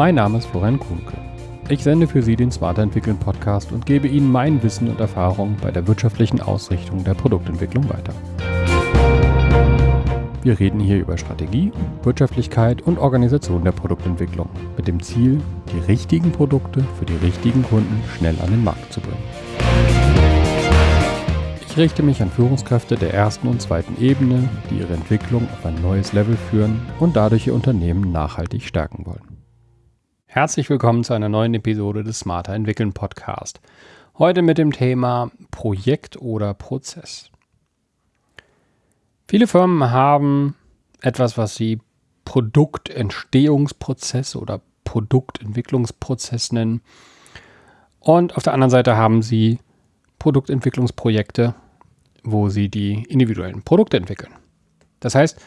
Mein Name ist Florian Kuhnke. Ich sende für Sie den Smarter Entwickeln Podcast und gebe Ihnen mein Wissen und Erfahrung bei der wirtschaftlichen Ausrichtung der Produktentwicklung weiter. Wir reden hier über Strategie, Wirtschaftlichkeit und Organisation der Produktentwicklung mit dem Ziel, die richtigen Produkte für die richtigen Kunden schnell an den Markt zu bringen. Ich richte mich an Führungskräfte der ersten und zweiten Ebene, die ihre Entwicklung auf ein neues Level führen und dadurch ihr Unternehmen nachhaltig stärken wollen. Herzlich willkommen zu einer neuen Episode des Smarter Entwickeln Podcast. Heute mit dem Thema Projekt oder Prozess. Viele Firmen haben etwas, was sie Produktentstehungsprozess oder Produktentwicklungsprozess nennen. Und auf der anderen Seite haben sie Produktentwicklungsprojekte, wo sie die individuellen Produkte entwickeln. Das heißt,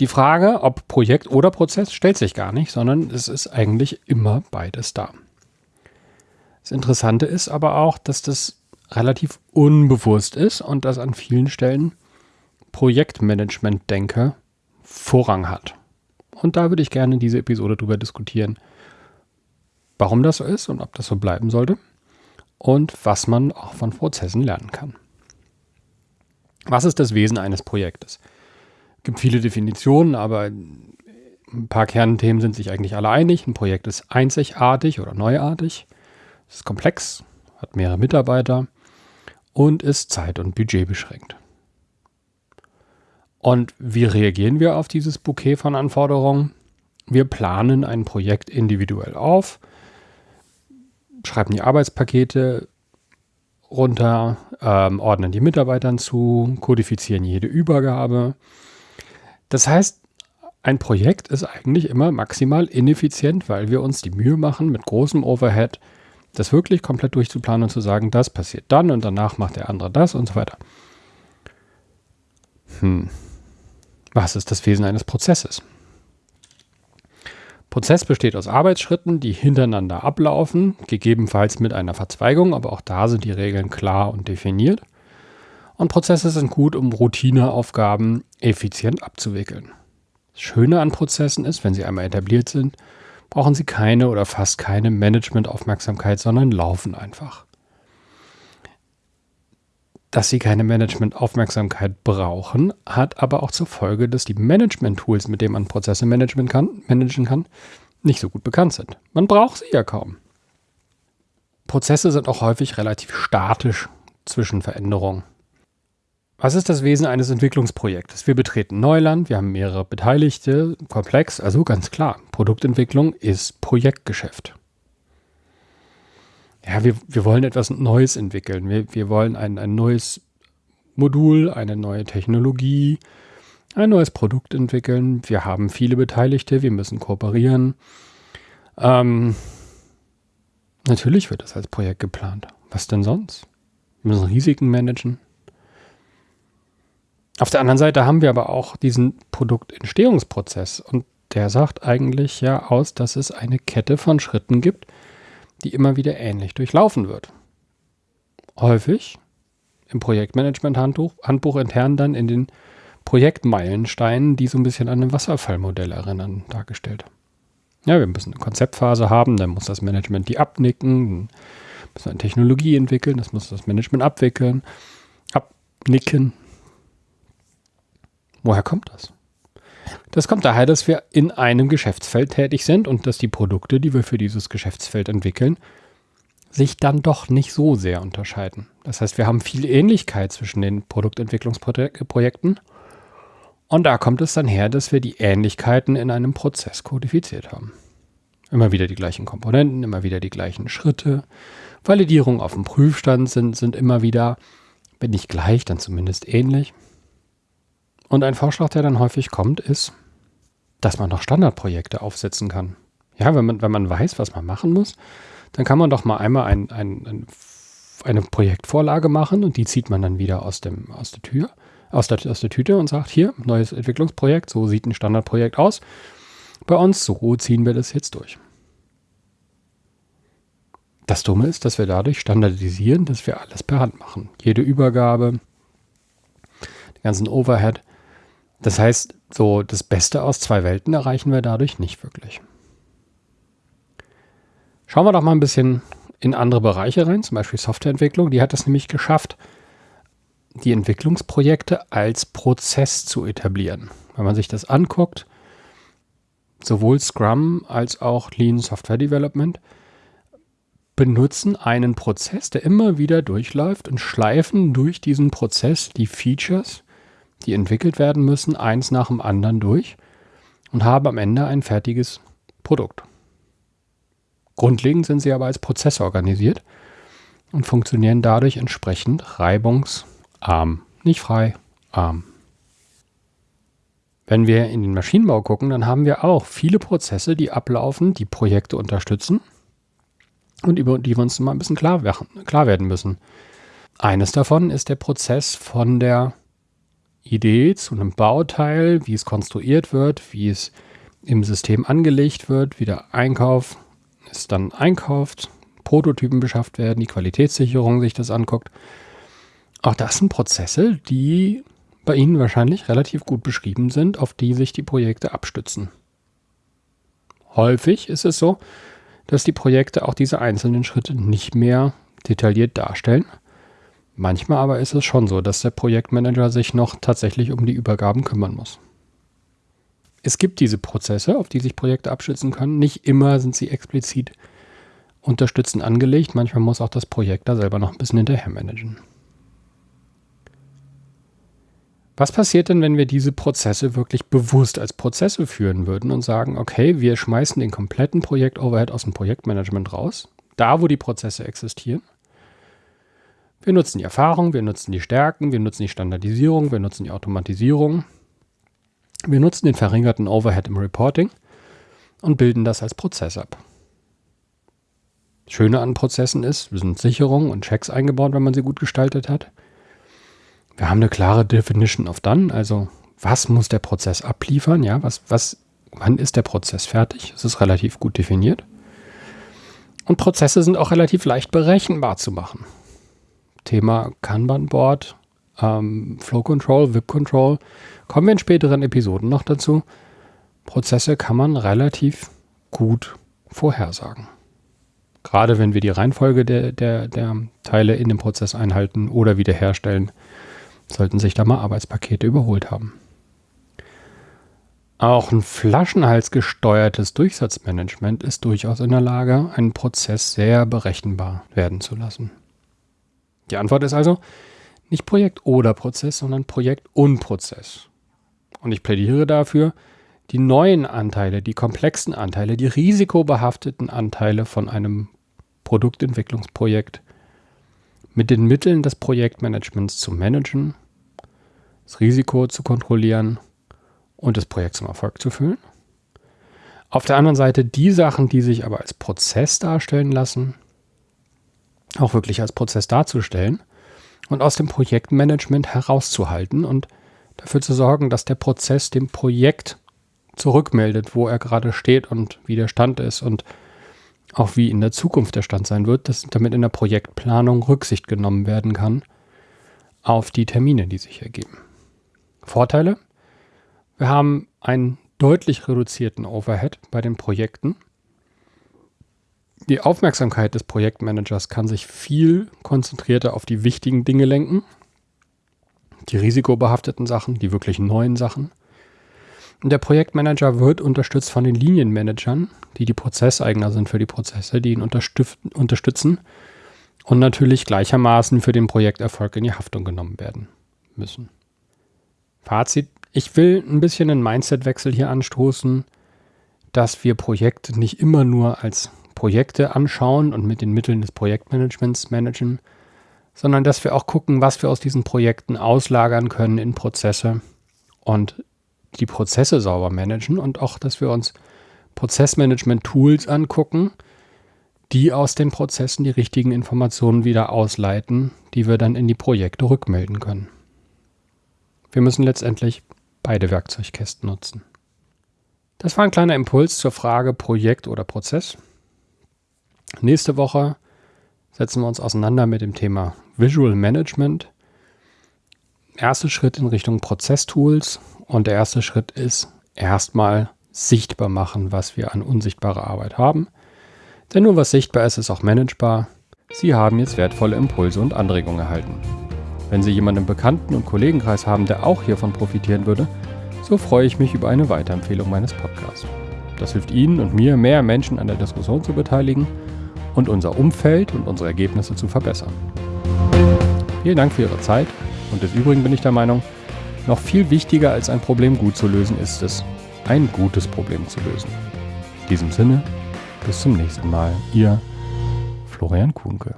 die Frage, ob Projekt oder Prozess, stellt sich gar nicht, sondern es ist eigentlich immer beides da. Das Interessante ist aber auch, dass das relativ unbewusst ist und dass an vielen Stellen Projektmanagement denke, Vorrang hat. Und da würde ich gerne in dieser Episode darüber diskutieren, warum das so ist und ob das so bleiben sollte und was man auch von Prozessen lernen kann. Was ist das Wesen eines Projektes? Gibt viele Definitionen, aber ein paar Kernthemen sind sich eigentlich alle einig. Ein Projekt ist einzigartig oder neuartig, ist komplex, hat mehrere Mitarbeiter und ist zeit- und budgetbeschränkt. Und wie reagieren wir auf dieses Bouquet von Anforderungen? Wir planen ein Projekt individuell auf, schreiben die Arbeitspakete runter, ähm, ordnen die Mitarbeitern zu, kodifizieren jede Übergabe. Das heißt, ein Projekt ist eigentlich immer maximal ineffizient, weil wir uns die Mühe machen, mit großem Overhead das wirklich komplett durchzuplanen und zu sagen, das passiert dann und danach macht der andere das und so weiter. Hm. Was ist das Wesen eines Prozesses? Prozess besteht aus Arbeitsschritten, die hintereinander ablaufen, gegebenenfalls mit einer Verzweigung, aber auch da sind die Regeln klar und definiert. Und Prozesse sind gut, um Routineaufgaben effizient abzuwickeln. Das Schöne an Prozessen ist, wenn sie einmal etabliert sind, brauchen sie keine oder fast keine Managementaufmerksamkeit, sondern laufen einfach dass sie keine Management-Aufmerksamkeit brauchen, hat aber auch zur Folge, dass die Management-Tools, mit denen man Prozesse managen kann, managen kann, nicht so gut bekannt sind. Man braucht sie ja kaum. Prozesse sind auch häufig relativ statisch zwischen Veränderungen. Was ist das Wesen eines Entwicklungsprojektes? Wir betreten Neuland, wir haben mehrere Beteiligte, komplex, also ganz klar, Produktentwicklung ist Projektgeschäft ja, wir, wir wollen etwas Neues entwickeln. Wir, wir wollen ein, ein neues Modul, eine neue Technologie, ein neues Produkt entwickeln. Wir haben viele Beteiligte, wir müssen kooperieren. Ähm, natürlich wird das als Projekt geplant. Was denn sonst? Wir müssen Risiken managen. Auf der anderen Seite haben wir aber auch diesen Produktentstehungsprozess und der sagt eigentlich ja aus, dass es eine Kette von Schritten gibt, die immer wieder ähnlich durchlaufen wird. Häufig im Projektmanagement-Handbuch Handbuch intern dann in den Projektmeilensteinen, die so ein bisschen an ein Wasserfallmodell erinnern, dargestellt. Ja, wir müssen eine Konzeptphase haben, dann muss das Management die abnicken, dann müssen wir eine Technologie entwickeln, das muss das Management abwickeln, abnicken. Woher kommt das? Das kommt daher, dass wir in einem Geschäftsfeld tätig sind und dass die Produkte, die wir für dieses Geschäftsfeld entwickeln, sich dann doch nicht so sehr unterscheiden. Das heißt, wir haben viel Ähnlichkeit zwischen den Produktentwicklungsprojekten und da kommt es dann her, dass wir die Ähnlichkeiten in einem Prozess kodifiziert haben. Immer wieder die gleichen Komponenten, immer wieder die gleichen Schritte. Validierung auf dem Prüfstand sind, sind immer wieder, wenn nicht gleich, dann zumindest ähnlich. Und ein Vorschlag, der dann häufig kommt, ist, dass man noch Standardprojekte aufsetzen kann. Ja, wenn man, wenn man weiß, was man machen muss, dann kann man doch mal einmal ein, ein, ein, eine Projektvorlage machen und die zieht man dann wieder aus, dem, aus der Tür, aus der, aus der Tüte und sagt, hier, neues Entwicklungsprojekt, so sieht ein Standardprojekt aus. Bei uns, so ziehen wir das jetzt durch. Das Dumme ist, dass wir dadurch standardisieren, dass wir alles per Hand machen. Jede Übergabe, den ganzen Overhead, das heißt, so das Beste aus zwei Welten erreichen wir dadurch nicht wirklich. Schauen wir doch mal ein bisschen in andere Bereiche rein, zum Beispiel Softwareentwicklung. Die hat es nämlich geschafft, die Entwicklungsprojekte als Prozess zu etablieren. Wenn man sich das anguckt, sowohl Scrum als auch Lean Software Development benutzen einen Prozess, der immer wieder durchläuft und schleifen durch diesen Prozess die Features, die entwickelt werden müssen, eins nach dem anderen durch und haben am Ende ein fertiges Produkt. Grundlegend sind sie aber als Prozess organisiert und funktionieren dadurch entsprechend reibungsarm. Nicht frei, arm. Wenn wir in den Maschinenbau gucken, dann haben wir auch viele Prozesse, die ablaufen, die Projekte unterstützen und über die wir uns mal ein bisschen klar, klar werden müssen. Eines davon ist der Prozess von der Idee zu einem Bauteil, wie es konstruiert wird, wie es im System angelegt wird, wie der Einkauf es dann einkauft, Prototypen beschafft werden, die Qualitätssicherung sich das anguckt. Auch das sind Prozesse, die bei Ihnen wahrscheinlich relativ gut beschrieben sind, auf die sich die Projekte abstützen. Häufig ist es so, dass die Projekte auch diese einzelnen Schritte nicht mehr detailliert darstellen. Manchmal aber ist es schon so, dass der Projektmanager sich noch tatsächlich um die Übergaben kümmern muss. Es gibt diese Prozesse, auf die sich Projekte abstützen können. Nicht immer sind sie explizit unterstützend angelegt. Manchmal muss auch das Projekt da selber noch ein bisschen hinterher managen. Was passiert denn, wenn wir diese Prozesse wirklich bewusst als Prozesse führen würden und sagen, okay, wir schmeißen den kompletten Projekt-Overhead aus dem Projektmanagement raus, da wo die Prozesse existieren. Wir nutzen die Erfahrung, wir nutzen die Stärken, wir nutzen die Standardisierung, wir nutzen die Automatisierung. Wir nutzen den verringerten Overhead im Reporting und bilden das als Prozess ab. Schöne an Prozessen ist, wir sind Sicherungen und Checks eingebaut, wenn man sie gut gestaltet hat. Wir haben eine klare Definition of Done, also was muss der Prozess abliefern, ja, was, was, wann ist der Prozess fertig? Es ist relativ gut definiert. Und Prozesse sind auch relativ leicht berechenbar zu machen. Thema Kanban-Board, ähm, Flow Control, VIP Control, kommen wir in späteren Episoden noch dazu. Prozesse kann man relativ gut vorhersagen. Gerade wenn wir die Reihenfolge der, der, der Teile in dem Prozess einhalten oder wiederherstellen, sollten sich da mal Arbeitspakete überholt haben. Auch ein flaschenhalsgesteuertes Durchsatzmanagement ist durchaus in der Lage, einen Prozess sehr berechenbar werden zu lassen. Die Antwort ist also nicht Projekt oder Prozess, sondern Projekt und Prozess. Und ich plädiere dafür, die neuen Anteile, die komplexen Anteile, die risikobehafteten Anteile von einem Produktentwicklungsprojekt mit den Mitteln des Projektmanagements zu managen, das Risiko zu kontrollieren und das Projekt zum Erfolg zu führen. Auf der anderen Seite die Sachen, die sich aber als Prozess darstellen lassen, auch wirklich als Prozess darzustellen und aus dem Projektmanagement herauszuhalten und dafür zu sorgen, dass der Prozess dem Projekt zurückmeldet, wo er gerade steht und wie der Stand ist und auch wie in der Zukunft der Stand sein wird, dass damit in der Projektplanung Rücksicht genommen werden kann auf die Termine, die sich ergeben. Vorteile? Wir haben einen deutlich reduzierten Overhead bei den Projekten. Die Aufmerksamkeit des Projektmanagers kann sich viel konzentrierter auf die wichtigen Dinge lenken, die risikobehafteten Sachen, die wirklich neuen Sachen. Und der Projektmanager wird unterstützt von den Linienmanagern, die die Prozesseigner sind für die Prozesse, die ihn unterstützen und natürlich gleichermaßen für den Projekterfolg in die Haftung genommen werden müssen. Fazit, ich will ein bisschen einen Mindsetwechsel hier anstoßen, dass wir Projekte nicht immer nur als Projekte anschauen und mit den Mitteln des Projektmanagements managen, sondern dass wir auch gucken, was wir aus diesen Projekten auslagern können in Prozesse und die Prozesse sauber managen und auch, dass wir uns Prozessmanagement-Tools angucken, die aus den Prozessen die richtigen Informationen wieder ausleiten, die wir dann in die Projekte rückmelden können. Wir müssen letztendlich beide Werkzeugkästen nutzen. Das war ein kleiner Impuls zur Frage Projekt oder Prozess. Nächste Woche setzen wir uns auseinander mit dem Thema Visual Management. Erster Schritt in Richtung Prozesstools und der erste Schritt ist erstmal sichtbar machen, was wir an unsichtbarer Arbeit haben. Denn nur was sichtbar ist, ist auch managebar. Sie haben jetzt wertvolle Impulse und Anregungen erhalten. Wenn Sie jemanden im Bekannten- und Kollegenkreis haben, der auch hiervon profitieren würde, so freue ich mich über eine Weiterempfehlung meines Podcasts. Das hilft Ihnen und mir, mehr Menschen an der Diskussion zu beteiligen und unser Umfeld und unsere Ergebnisse zu verbessern. Vielen Dank für Ihre Zeit und des Übrigen bin ich der Meinung, noch viel wichtiger als ein Problem gut zu lösen ist es, ein gutes Problem zu lösen. In diesem Sinne, bis zum nächsten Mal. Ihr Florian Kuhnke.